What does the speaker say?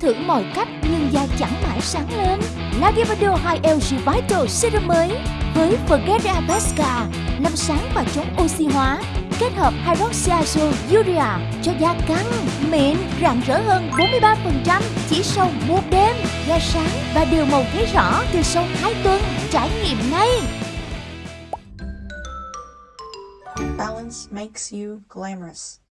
thử mọi cách nhưng da chẳng mãi sáng lên. Lavivado 2 LG Vital Serum mới với Forget Pesca làm sáng và chống oxy hóa kết hợp hydroxyazole urea cho da căng, mịn, rạng rỡ hơn 43% chỉ sau một đêm. Da sáng và đều màu thấy rõ từ sau 2 tuần. Trải nghiệm ngay! Balance makes you glamorous.